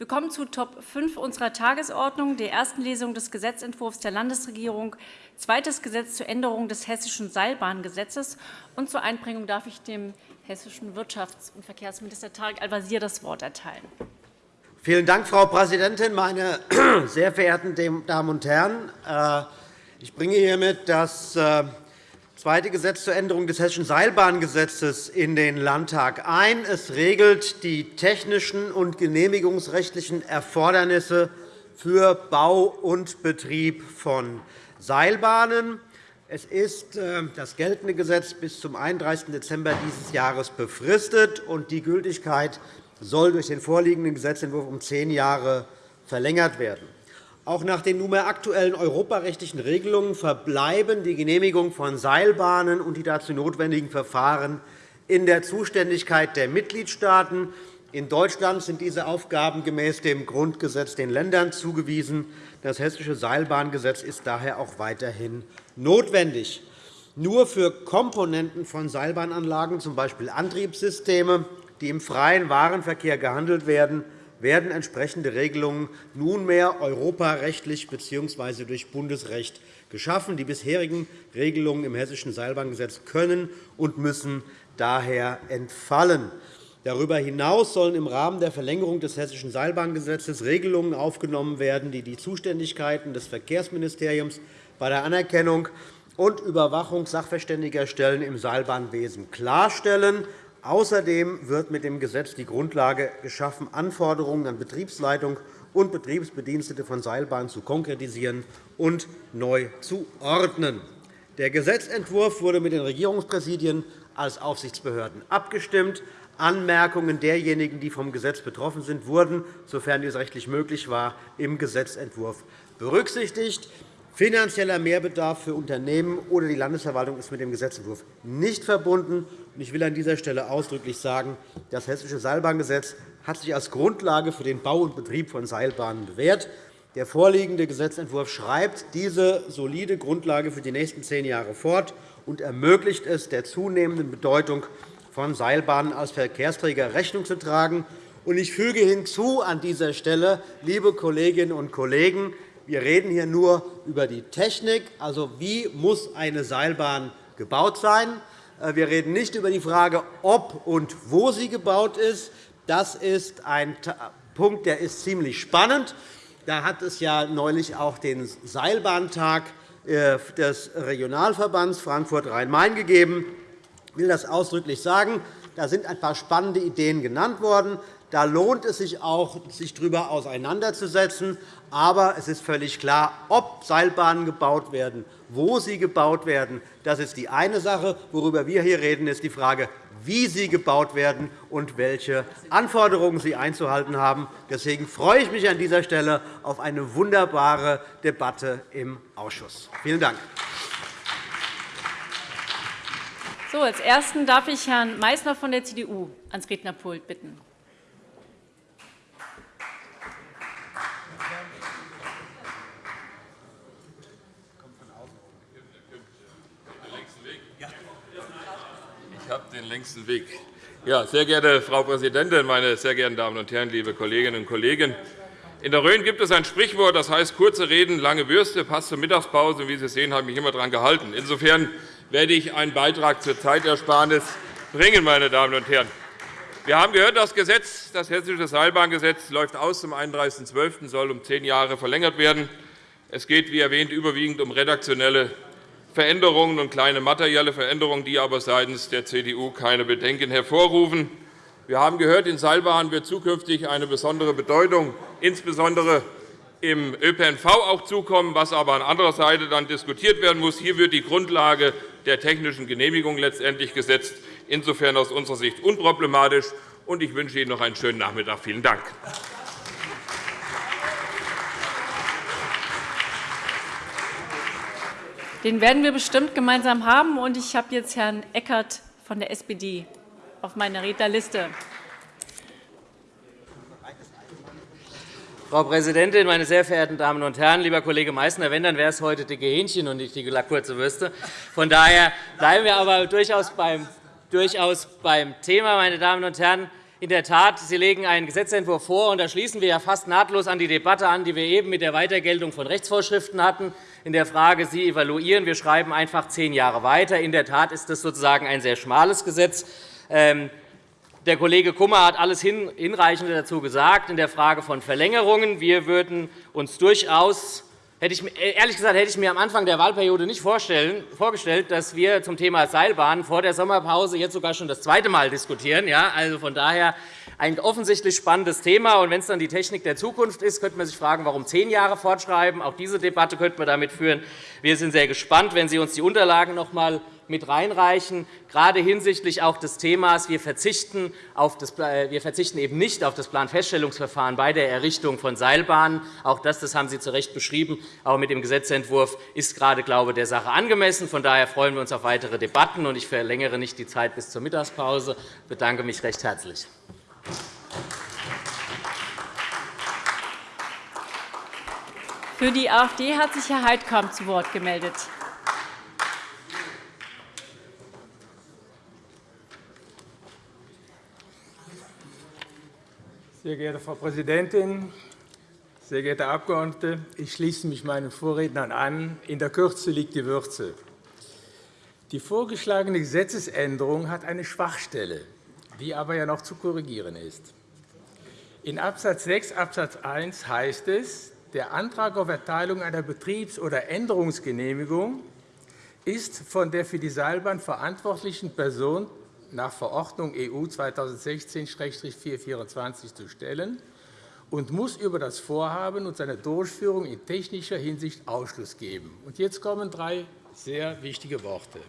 Wir kommen zu Top 5 unserer Tagesordnung, der ersten Lesung des Gesetzentwurfs der Landesregierung, zweites Gesetz zur Änderung des Hessischen Seilbahngesetzes. Und zur Einbringung darf ich dem hessischen Wirtschafts- und Verkehrsminister Tarek Al-Wazir das Wort erteilen. Vielen Dank, Frau Präsidentin, meine sehr verehrten Damen und Herren! Äh, ich bringe hiermit das äh, zweite Gesetz zur Änderung des Hessischen Seilbahngesetzes in den Landtag ein. Es regelt die technischen und genehmigungsrechtlichen Erfordernisse für Bau und Betrieb von Seilbahnen. Es ist äh, das geltende Gesetz bis zum 31. Dezember dieses Jahres befristet, und die Gültigkeit soll durch den vorliegenden Gesetzentwurf um zehn Jahre verlängert werden. Auch nach den nunmehr aktuellen europarechtlichen Regelungen verbleiben die Genehmigung von Seilbahnen und die dazu notwendigen Verfahren in der Zuständigkeit der Mitgliedstaaten. In Deutschland sind diese Aufgaben gemäß dem Grundgesetz den Ländern zugewiesen. Das Hessische Seilbahngesetz ist daher auch weiterhin notwendig. Nur für Komponenten von Seilbahnanlagen, z. B. Antriebssysteme, die im freien Warenverkehr gehandelt werden, werden entsprechende Regelungen nunmehr europarechtlich bzw. durch Bundesrecht geschaffen. Die bisherigen Regelungen im Hessischen Seilbahngesetz können und müssen daher entfallen. Darüber hinaus sollen im Rahmen der Verlängerung des Hessischen Seilbahngesetzes Regelungen aufgenommen werden, die die Zuständigkeiten des Verkehrsministeriums bei der Anerkennung und Überwachung sachverständiger Stellen im Seilbahnwesen klarstellen. Außerdem wird mit dem Gesetz die Grundlage geschaffen, Anforderungen an Betriebsleitung und Betriebsbedienstete von Seilbahnen zu konkretisieren und neu zu ordnen. Der Gesetzentwurf wurde mit den Regierungspräsidien als Aufsichtsbehörden abgestimmt. Anmerkungen derjenigen, die vom Gesetz betroffen sind, wurden, sofern dies rechtlich möglich war, im Gesetzentwurf berücksichtigt. Finanzieller Mehrbedarf für Unternehmen oder die Landesverwaltung ist mit dem Gesetzentwurf nicht verbunden. Ich will an dieser Stelle ausdrücklich sagen, das Hessische Seilbahngesetz hat sich als Grundlage für den Bau und Betrieb von Seilbahnen bewährt. Der vorliegende Gesetzentwurf schreibt diese solide Grundlage für die nächsten zehn Jahre fort und ermöglicht es, der zunehmenden Bedeutung von Seilbahnen als Verkehrsträger Rechnung zu tragen. Ich füge hinzu an dieser Stelle, liebe Kolleginnen und Kollegen, wir reden hier nur über die Technik, also wie muss eine Seilbahn gebaut sein. Äh, wir reden nicht über die Frage, ob und wo sie gebaut ist. Das ist ein Punkt, der ist ziemlich spannend. Da hat es ja neulich auch den Seilbahntag äh, des Regionalverbands Frankfurt-Rhein-Main gegeben. Ich will das ausdrücklich sagen. Da sind ein paar spannende Ideen genannt worden. Da lohnt es sich auch, sich darüber auseinanderzusetzen. Aber es ist völlig klar, ob Seilbahnen gebaut werden, wo sie gebaut werden, das ist die eine Sache. Worüber wir hier reden, ist die Frage, wie sie gebaut werden und welche Anforderungen sie einzuhalten haben. Deswegen freue ich mich an dieser Stelle auf eine wunderbare Debatte im Ausschuss. Vielen Dank. So, als Ersten darf ich Herrn Meysner von der CDU ans Rednerpult bitten. Habe den längsten Weg. Ja, sehr geehrte Frau Präsidentin, meine sehr geehrten Damen und Herren, liebe Kolleginnen und Kollegen! In der Rhön gibt es ein Sprichwort, das heißt, kurze Reden, lange Würste, passt zur Mittagspause. Wie Sie sehen, habe ich mich immer daran gehalten. Insofern werde ich einen Beitrag zur Zeitersparnis bringen. Meine Damen und Herren. Wir haben gehört, das Gesetz, das Hessische Seilbahngesetz läuft aus zum 31.12. soll um zehn Jahre verlängert werden. Es geht, wie erwähnt, überwiegend um redaktionelle Veränderungen und kleine materielle Veränderungen, die aber seitens der CDU keine Bedenken hervorrufen. Wir haben gehört, in Seilbahnen wird zukünftig eine besondere Bedeutung, insbesondere im ÖPNV auch zukommen, was aber an anderer Seite dann diskutiert werden muss. Hier wird die Grundlage der technischen Genehmigung letztendlich gesetzt. Insofern aus unserer Sicht unproblematisch. Ich wünsche Ihnen noch einen schönen Nachmittag. Vielen Dank. Den werden wir bestimmt gemeinsam haben. Und ich habe jetzt Herrn Eckert von der SPD auf meiner Rednerliste. Frau Präsidentin, meine sehr verehrten Damen und Herren! Lieber Kollege Meysner, wenn, dann wäre es heute dicke Hähnchen und nicht die kurze Würste. Von daher bleiben wir aber durchaus beim, durchaus beim Thema. Meine Damen und Herren. In der Tat, Sie legen einen Gesetzentwurf vor, und da schließen wir ja fast nahtlos an die Debatte an, die wir eben mit der Weitergeltung von Rechtsvorschriften hatten. In der Frage, Sie evaluieren, wir schreiben einfach zehn Jahre weiter. In der Tat ist das sozusagen ein sehr schmales Gesetz. Ähm, der Kollege Kummer hat alles Hinreichende dazu gesagt in der Frage von Verlängerungen. Wir würden uns durchaus Hätte ich, ehrlich gesagt hätte ich mir am Anfang der Wahlperiode nicht vorgestellt, dass wir zum Thema Seilbahn vor der Sommerpause jetzt sogar schon das zweite Mal diskutieren. Ja, also von daher ein offensichtlich spannendes Thema. Und wenn es dann die Technik der Zukunft ist, könnte man sich fragen, warum zehn Jahre fortschreiben. Auch diese Debatte könnte man damit führen. Wir sind sehr gespannt, wenn Sie uns die Unterlagen noch einmal mit reinreichen, gerade hinsichtlich auch des Themas, wir verzichten, auf das, äh, wir verzichten eben nicht auf das Planfeststellungsverfahren bei der Errichtung von Seilbahnen. Auch das, das haben Sie zu Recht beschrieben, aber mit dem Gesetzentwurf ist gerade glaube der Sache angemessen. Von daher freuen wir uns auf weitere Debatten. und Ich verlängere nicht die Zeit bis zur Mittagspause. Ich bedanke mich recht herzlich. Für die AfD hat sich Herr Heidkamp zu Wort gemeldet. Sehr geehrte Frau Präsidentin, sehr geehrte Abgeordnete! Ich schließe mich meinen Vorrednern an. In der Kürze liegt die Würze. Die vorgeschlagene Gesetzesänderung hat eine Schwachstelle, die aber ja noch zu korrigieren ist. In Abs. 6 Abs. 1 heißt es, der Antrag auf Erteilung einer Betriebs- oder Änderungsgenehmigung ist von der für die Seilbahn verantwortlichen Person nach Verordnung EU 2016-424 zu stellen und muss über das Vorhaben und seine Durchführung in technischer Hinsicht Ausschluss geben. Jetzt kommen drei sehr wichtige Worte.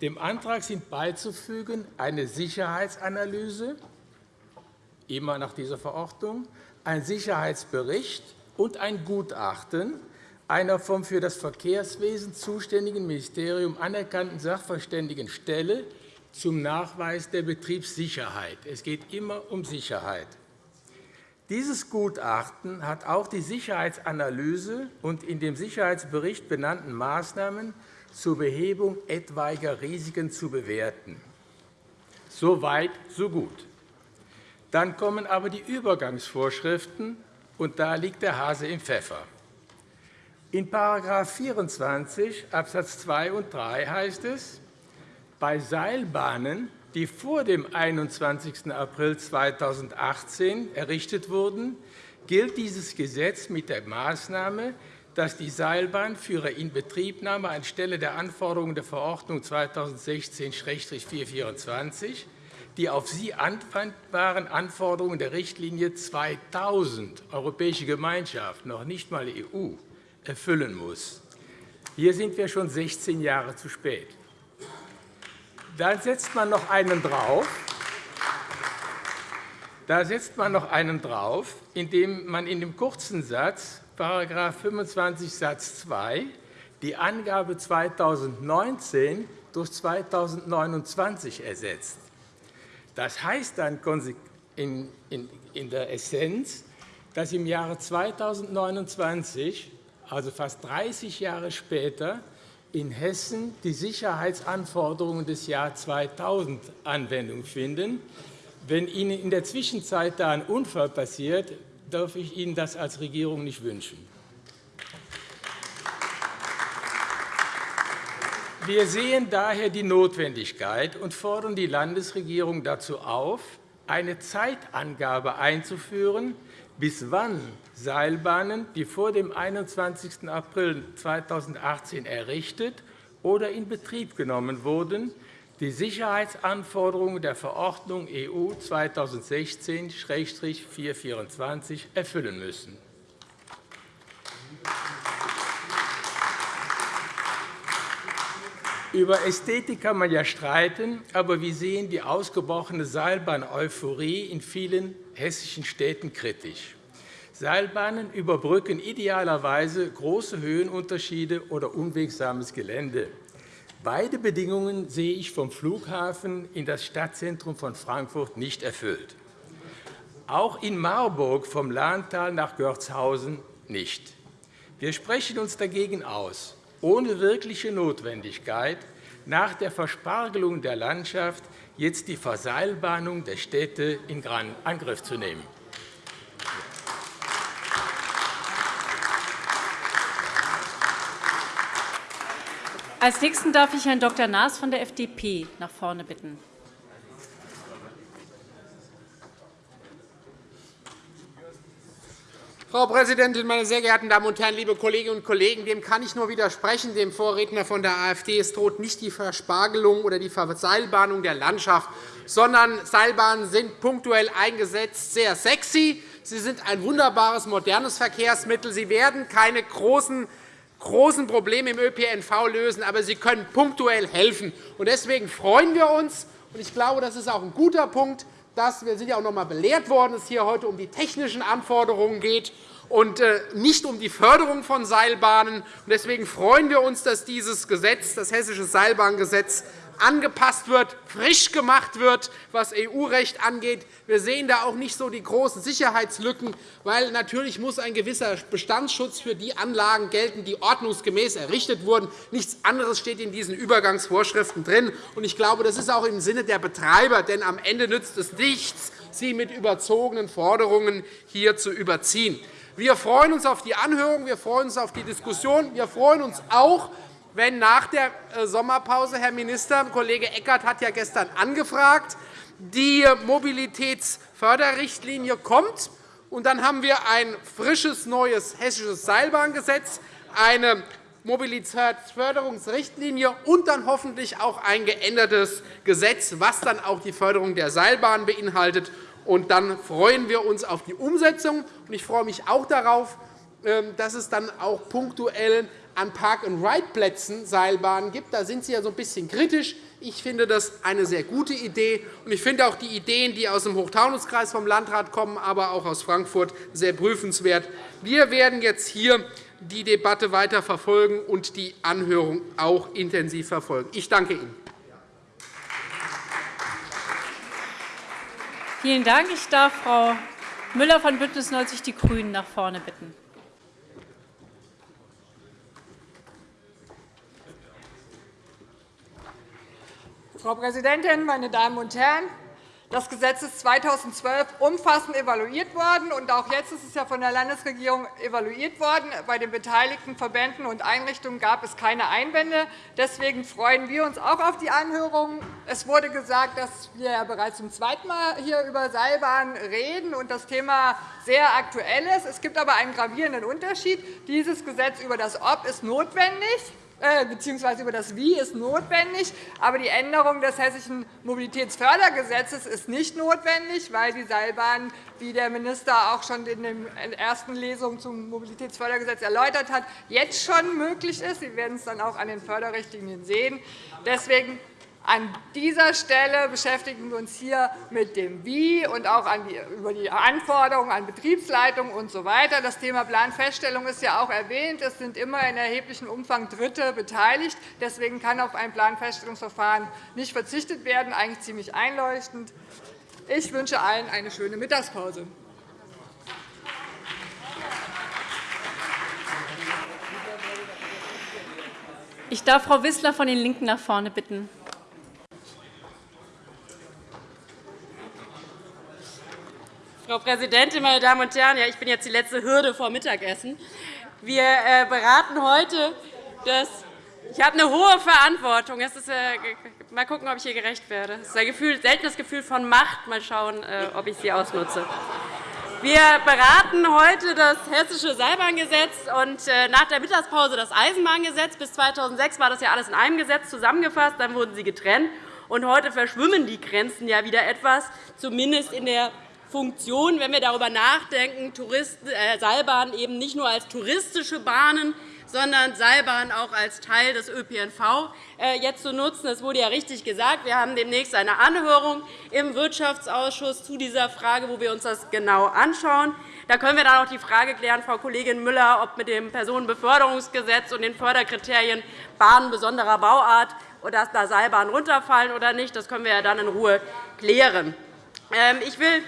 Dem Antrag sind beizufügen eine Sicherheitsanalyse, immer nach dieser Verordnung, ein Sicherheitsbericht und ein Gutachten einer vom für das Verkehrswesen zuständigen Ministerium anerkannten Sachverständigenstelle zum Nachweis der Betriebssicherheit. Es geht immer um Sicherheit. Dieses Gutachten hat auch die Sicherheitsanalyse und in dem Sicherheitsbericht benannten Maßnahmen zur Behebung etwaiger Risiken zu bewerten. So weit, so gut. Dann kommen aber die Übergangsvorschriften, und da liegt der Hase im Pfeffer. In § 24 Abs. 2 und 3 heißt es, bei Seilbahnen, die vor dem 21. April 2018 errichtet wurden, gilt dieses Gesetz mit der Maßnahme, dass die Seilbahn für ihre Inbetriebnahme anstelle der Anforderungen der Verordnung 2016-424 die auf sie anwendbaren Anforderungen der Richtlinie 2000 Europäische Gemeinschaft, noch nicht einmal EU, erfüllen muss. Hier sind wir schon 16 Jahre zu spät. Da setzt man noch einen drauf. Da setzt man noch einen drauf, indem man in dem kurzen Satz, § 25 Satz 2, die Angabe 2019 durch 2029 ersetzt. Das heißt dann in der Essenz, dass im Jahre 2029, also fast 30 Jahre später, in Hessen die Sicherheitsanforderungen des Jahres 2000 Anwendung finden. Wenn Ihnen in der Zwischenzeit da ein Unfall passiert, darf ich Ihnen das als Regierung nicht wünschen. Wir sehen daher die Notwendigkeit und fordern die Landesregierung dazu auf, eine Zeitangabe einzuführen, bis wann Seilbahnen, die vor dem 21. April 2018 errichtet oder in Betrieb genommen wurden, die Sicherheitsanforderungen der Verordnung EU 2016-424 erfüllen müssen. Über Ästhetik kann man ja streiten, aber wir sehen die ausgebrochene Seilbahn-Euphorie in vielen hessischen Städten kritisch. Seilbahnen überbrücken idealerweise große Höhenunterschiede oder unwegsames Gelände. Beide Bedingungen sehe ich vom Flughafen in das Stadtzentrum von Frankfurt nicht erfüllt. Auch in Marburg vom Lahntal nach Görzhausen nicht. Wir sprechen uns dagegen aus, ohne wirkliche Notwendigkeit nach der Verspargelung der Landschaft jetzt die Verseilbahnung der Städte in Angriff zu nehmen. Als Nächsten darf ich Herrn Dr. Naas von der FDP nach vorne bitten. Frau Präsidentin, meine sehr geehrten Damen und Herren, liebe Kolleginnen und Kollegen! Dem kann ich nur widersprechen, dem Vorredner von der AfD. Es droht nicht die Verspargelung oder die Verseilbahnung der Landschaft, sondern Seilbahnen sind punktuell eingesetzt sehr sexy. Sie sind ein wunderbares, modernes Verkehrsmittel. Sie werden keine großen großen Probleme im ÖPNV lösen, aber sie können punktuell helfen. Deswegen freuen wir uns, und ich glaube, das ist auch ein guter Punkt, dass wir sind ja auch noch einmal belehrt worden, dass es hier heute um die technischen Anforderungen geht und äh, nicht um die Förderung von Seilbahnen. Deswegen freuen wir uns, dass dieses Gesetz, das Hessische Seilbahngesetz, angepasst wird, frisch gemacht wird, was EU-Recht angeht. Wir sehen da auch nicht so die großen Sicherheitslücken, weil natürlich muss ein gewisser Bestandsschutz für die Anlagen gelten, die ordnungsgemäß errichtet wurden. Nichts anderes steht in diesen Übergangsvorschriften drin. Ich glaube, das ist auch im Sinne der Betreiber, denn am Ende nützt es nichts, sie mit überzogenen Forderungen hier zu überziehen. Wir freuen uns auf die Anhörung, wir freuen uns auf die Diskussion. Wir freuen uns auch, wenn nach der äh, Sommerpause, Herr Minister, Kollege Eckert hat ja gestern angefragt, die Mobilitätsförderrichtlinie kommt. Und dann haben wir ein frisches, neues hessisches Seilbahngesetz, eine Mobilitätsförderungsrichtlinie und dann hoffentlich auch ein geändertes Gesetz, das dann auch die Förderung der Seilbahn beinhaltet. Und dann freuen wir uns auf die Umsetzung. Ich freue mich auch darauf, ähm, dass es dann auch punktuell an Park-and-Ride-Plätzen Seilbahnen gibt. Da sind Sie ja so ein bisschen kritisch. Ich finde das eine sehr gute Idee. Und ich finde auch die Ideen, die aus dem Hochtaunuskreis vom Landrat kommen, aber auch aus Frankfurt, sehr prüfenswert. Wir werden jetzt hier die Debatte weiter verfolgen und die Anhörung auch intensiv verfolgen. Ich danke Ihnen. Vielen Dank. Ich darf Frau Müller von BÜNDNIS 90 die GRÜNEN nach vorne bitten. Frau Präsidentin, meine Damen und Herren! Das Gesetz ist 2012 umfassend evaluiert worden, und auch jetzt ist es von der Landesregierung evaluiert worden. Bei den beteiligten Verbänden und Einrichtungen gab es keine Einwände. Deswegen freuen wir uns auch auf die Anhörung. Es wurde gesagt, dass wir bereits zum zweiten Mal hier über Seilbahn reden und das Thema sehr aktuell ist. Es gibt aber einen gravierenden Unterschied. Dieses Gesetz über das Ob ist notwendig bzw. über das Wie ist notwendig. Aber die Änderung des Hessischen Mobilitätsfördergesetzes ist nicht notwendig, weil die Seilbahn, wie der Minister auch schon in der ersten Lesung zum Mobilitätsfördergesetz erläutert hat, jetzt schon möglich ist. Sie werden es dann auch an den Förderrichtlinien sehen. Deswegen an dieser Stelle beschäftigen wir uns hier mit dem Wie und auch über die Anforderungen an Betriebsleitungen usw. So das Thema Planfeststellung ist ja auch erwähnt. Es sind immer in erheblichem Umfang Dritte beteiligt. Deswegen kann auf ein Planfeststellungsverfahren nicht verzichtet werden. Eigentlich ziemlich einleuchtend. Ich wünsche allen eine schöne Mittagspause. Ich darf Frau Wissler von den LINKEN nach vorne bitten. Frau Präsidentin, meine Damen und Herren! ich bin jetzt die letzte Hürde vor Mittagessen. Wir äh, beraten heute das ich habe eine hohe Verantwortung. Es ist, äh, mal schauen, ob ich hier gerecht werde. Es ist ein Gefühl, seltenes Gefühl von Macht. Mal schauen, äh, ob ich sie ausnutze. Wir beraten heute das Hessische Seilbahngesetz und nach der Mittagspause das Eisenbahngesetz. Bis 2006 war das ja alles in einem Gesetz zusammengefasst. Dann wurden sie getrennt. Und heute verschwimmen die Grenzen ja wieder etwas, zumindest in der Funktion, wenn wir darüber nachdenken, äh, Seilbahnen eben nicht nur als touristische Bahnen, sondern Seilbahnen auch als Teil des ÖPNV äh, jetzt zu nutzen. Es wurde ja richtig gesagt, wir haben demnächst eine Anhörung im Wirtschaftsausschuss zu dieser Frage, wo wir uns das genau anschauen. Da können wir dann auch die Frage klären, Frau Kollegin Müller, ob mit dem Personenbeförderungsgesetz und den Förderkriterien Bahnen besonderer Bauart oder da Seilbahnen runterfallen oder nicht. Das können wir dann in Ruhe klären. Ähm, ich will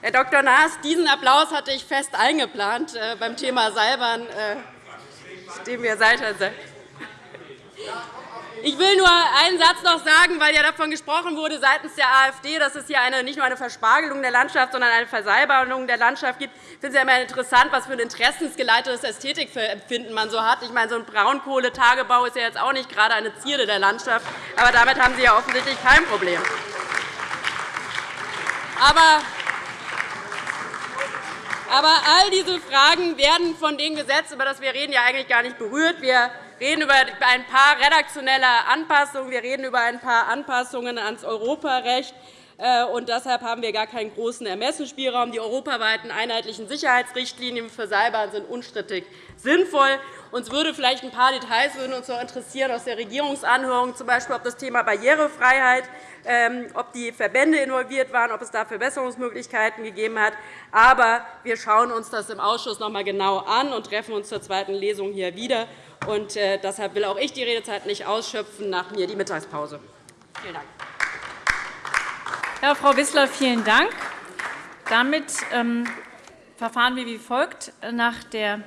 Herr Dr. Naas, diesen Applaus hatte ich fest eingeplant äh, beim Thema Seilbahn, äh, dem wir Seite Ich will nur einen Satz noch sagen, weil ja davon gesprochen wurde seitens der AfD, dass es hier eine, nicht nur eine Verspargelung der Landschaft, sondern eine Versalberung der Landschaft gibt. Ich finde es ja immer interessant, was für ein interessensgeleitetes Ästhetikempfinden man so hat. Ich meine, so ein Braunkohletagebau ist ja jetzt auch nicht gerade eine Zierde der Landschaft. Aber damit haben Sie ja offensichtlich kein Problem. Aber aber all diese Fragen werden von dem Gesetz, über das wir reden, ja eigentlich gar nicht berührt. Wir reden über ein paar redaktionelle Anpassungen. Wir reden über ein paar Anpassungen ans Europarecht. Äh, und deshalb haben wir gar keinen großen Ermessensspielraum. Die europaweiten einheitlichen Sicherheitsrichtlinien für Seilbahn sind unstrittig sinnvoll. Uns würde vielleicht ein paar Details würden uns noch interessieren aus der Regierungsanhörung, z. B. ob das Thema Barrierefreiheit ähm, ob die Verbände involviert waren, ob es da Verbesserungsmöglichkeiten gegeben hat. Aber wir schauen uns das im Ausschuss noch einmal genau an und treffen uns zur zweiten Lesung hier wieder. Und äh, deshalb will auch ich die Redezeit nicht ausschöpfen. Nach mir die Mittagspause. Vielen Dank. Ja, Frau Wissler, vielen Dank. Damit ähm, verfahren wir wie folgt. Nach der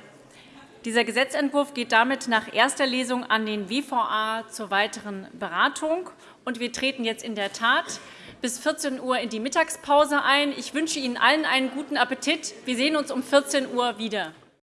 dieser Gesetzentwurf geht damit nach erster Lesung an den WVA zur weiteren Beratung. Und wir treten jetzt in der Tat bis 14 Uhr in die Mittagspause ein. Ich wünsche Ihnen allen einen guten Appetit. Wir sehen uns um 14 Uhr wieder.